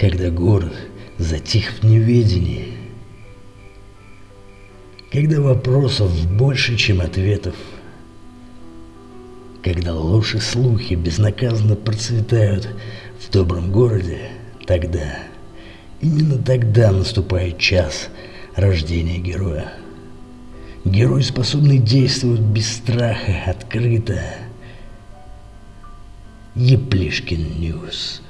когда город затих в неведении, когда вопросов больше, чем ответов, когда ложь и слухи безнаказанно процветают в добром городе, тогда, именно тогда наступает час рождения героя. Герой, способный действовать без страха, открыто. Еплишкин Ньюс.